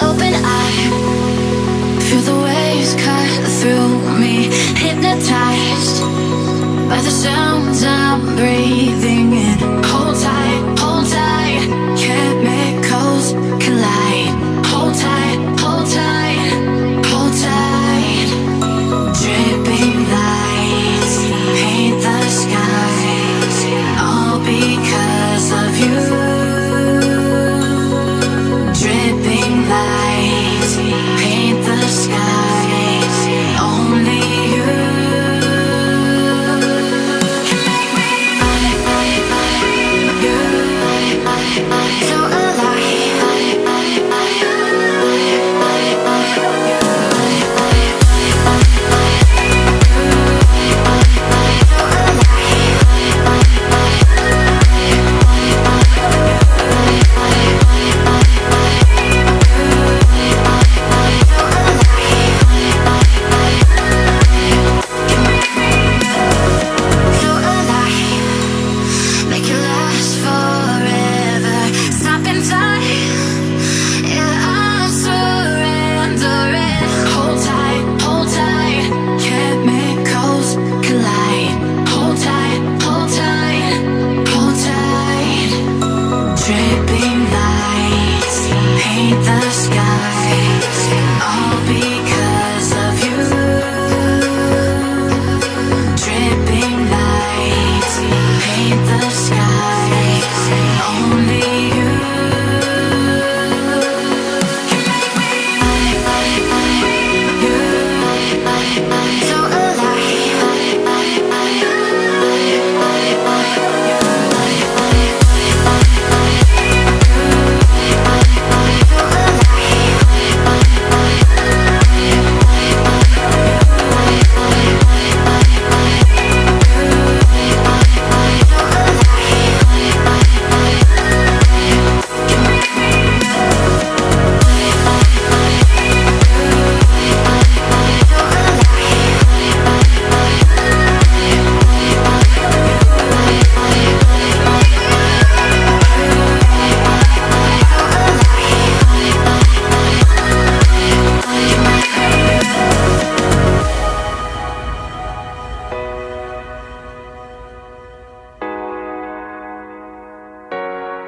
open eye. Feel the waves cut through me Hypnotized by the sounds I'm breathing in. Hold tight. dripping lights. Paint the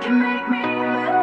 can make me